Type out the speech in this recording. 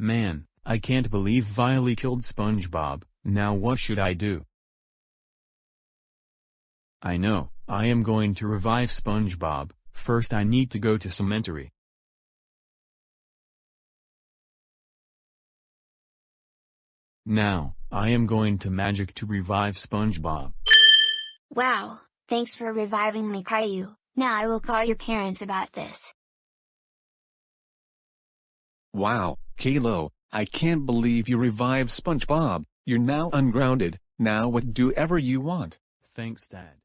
Man, I can't believe Viley killed SpongeBob, now what should I do? I know, I am going to revive SpongeBob, first I need to go to cemetery. Now, I am going to magic to revive SpongeBob. Wow, thanks for reviving me Caillou, now I will call your parents about this. Wow, Caillou, I can't believe you revived SpongeBob, you're now ungrounded, now what do ever you want. Thanks Dad.